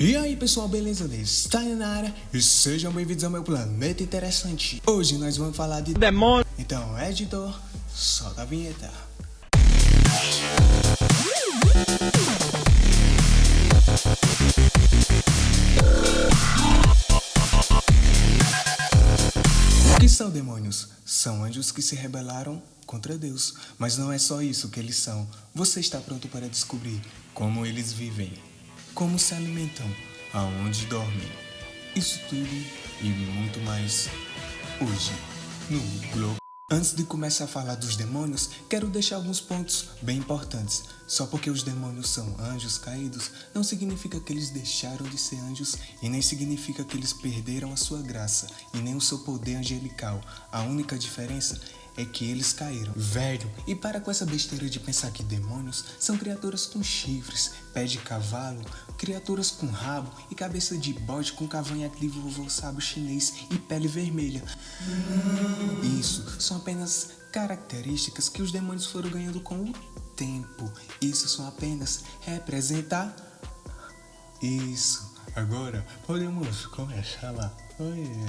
E aí pessoal, beleza? Está na área e sejam bem-vindos ao meu planeta interessante. Hoje nós vamos falar de demônio. Então, editor, solta a vinheta. O que são demônios? São anjos que se rebelaram contra Deus. Mas não é só isso que eles são. Você está pronto para descobrir como eles vivem? Como se alimentam, aonde dormem. Isso tudo e muito mais hoje no Globo. Antes de começar a falar dos demônios, quero deixar alguns pontos bem importantes. Só porque os demônios são anjos caídos, não significa que eles deixaram de ser anjos e nem significa que eles perderam a sua graça e nem o seu poder angelical. A única diferença é que eles caíram. Velho, e para com essa besteira de pensar que demônios são criaturas com chifres, pé de cavalo, criaturas com rabo e cabeça de bode com cavanhaque de vovô sábio chinês e pele vermelha. Isso são apenas características que os demônios foram ganhando com o tempo. Isso são apenas representar. Isso. Agora podemos começar lá.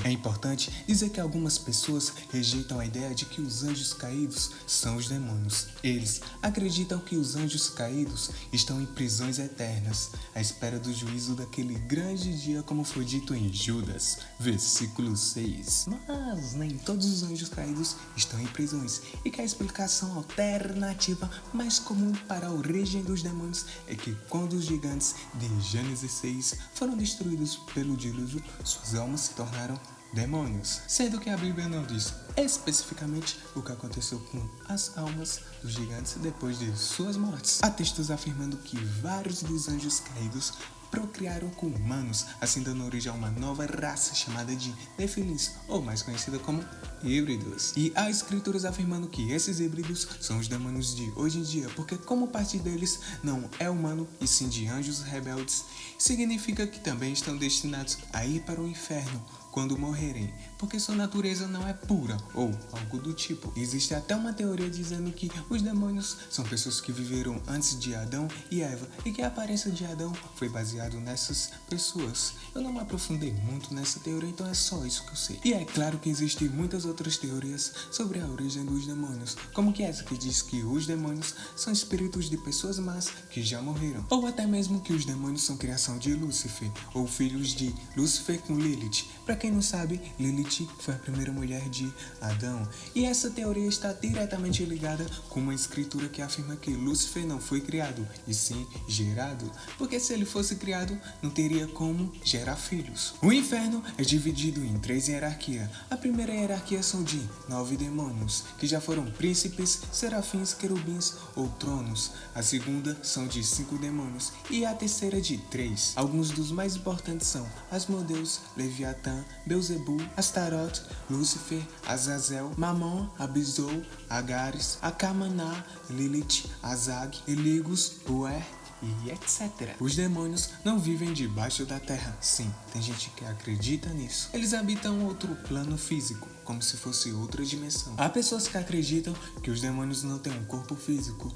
É importante dizer que algumas pessoas rejeitam a ideia de que os anjos caídos são os demônios. Eles acreditam que os anjos caídos estão em prisões eternas, à espera do juízo daquele grande dia, como foi dito em Judas, versículo 6. Mas nem todos os anjos caídos estão em prisões, e que a explicação alternativa mais comum para a origem dos demônios é que quando os gigantes de Gênesis 6 foram destruídos pelo dilúvio, suas almas se tornaram demônios, sendo que a Bíblia não diz especificamente o que aconteceu com as almas dos gigantes depois de suas mortes. Há textos afirmando que vários dos anjos caídos procriaram com humanos, assim dando origem a uma nova raça chamada de Nephilims, ou mais conhecida como híbridos. E há escrituras afirmando que esses híbridos são os demônios de hoje em dia, porque como parte deles não é humano e sim de anjos rebeldes, significa que também estão destinados a ir para o inferno, quando morrerem, porque sua natureza não é pura ou algo do tipo. Existe até uma teoria dizendo que os demônios são pessoas que viveram antes de Adão e Eva e que a aparência de Adão foi baseado nessas pessoas. Eu não me aprofundei muito nessa teoria, então é só isso que eu sei. E é claro que existem muitas outras teorias sobre a origem dos demônios, como que essa que diz que os demônios são espíritos de pessoas más que já morreram, ou até mesmo que os demônios são criação de Lúcifer ou filhos de Lúcifer com Lilith. Para quem não sabe, Lilith foi a primeira mulher de Adão, e essa teoria está diretamente ligada com uma escritura que afirma que Lúcifer não foi criado, e sim gerado, porque se ele fosse criado, não teria como gerar filhos. O inferno é dividido em três hierarquias. A primeira hierarquia são de nove demônios, que já foram príncipes, serafins, querubins ou tronos. A segunda são de cinco demônios, e a terceira de três. Alguns dos mais importantes são Asmodeus, Leviatã, Beuzebu, Astaroth, Lúcifer, Azazel, Mamon, Abizou, Agares, Akamaná, Lilith, Azag, Eligus, Uer, e etc. Os demônios não vivem debaixo da terra. Sim, tem gente que acredita nisso. Eles habitam outro plano físico, como se fosse outra dimensão. Há pessoas que acreditam que os demônios não têm um corpo físico,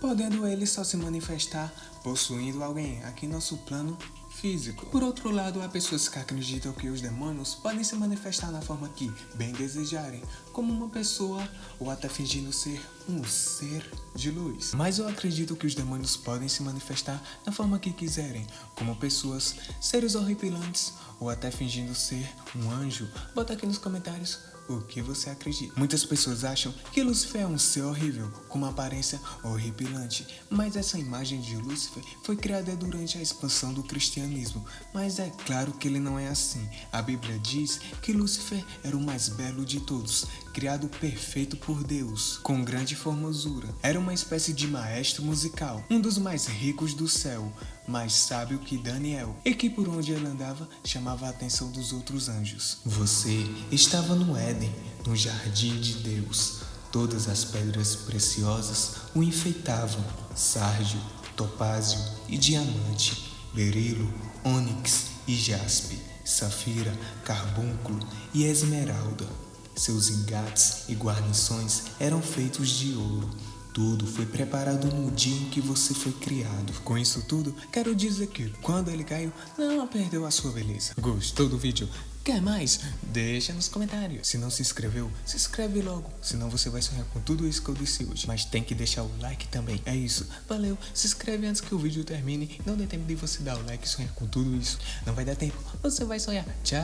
podendo eles só se manifestar possuindo alguém aqui nosso plano físico. Por outro lado, há pessoas que acreditam que os demônios podem se manifestar na forma que bem desejarem, como uma pessoa ou até fingindo ser um ser de luz. Mas eu acredito que os demônios podem se manifestar da forma que quiserem, como pessoas, seres horripilantes ou até fingindo ser um anjo. Bota aqui nos comentários o que você acredita. Muitas pessoas acham que Lúcifer é um ser horrível, com uma aparência horripilante, mas essa imagem de Lúcifer foi criada durante a expansão do cristianismo, mas é claro que ele não é assim. A Bíblia diz que Lúcifer era o mais belo de todos, criado perfeito por Deus, com grande formosura. Era uma espécie de maestro musical, um dos mais ricos do céu, mais sábio que Daniel, e que por onde ele andava chamava a atenção dos outros anjos. Você estava no Éden, no jardim de Deus. Todas as pedras preciosas o enfeitavam: sárdio, topázio e diamante, berilo, ônix e jaspe, safira, carbúnculo e esmeralda. Seus engates e guarnições eram feitos de ouro tudo foi preparado no dia em que você foi criado. Com isso tudo, quero dizer que quando ele caiu, não perdeu a sua beleza. Gostou do vídeo? Quer mais? Deixa nos comentários. Se não se inscreveu, se inscreve logo. Senão você vai sonhar com tudo isso que eu disse hoje. Mas tem que deixar o like também. É isso. Valeu. Se inscreve antes que o vídeo termine. Não dê tempo de você dar o like e sonhar com tudo isso. Não vai dar tempo. Você vai sonhar. Tchau.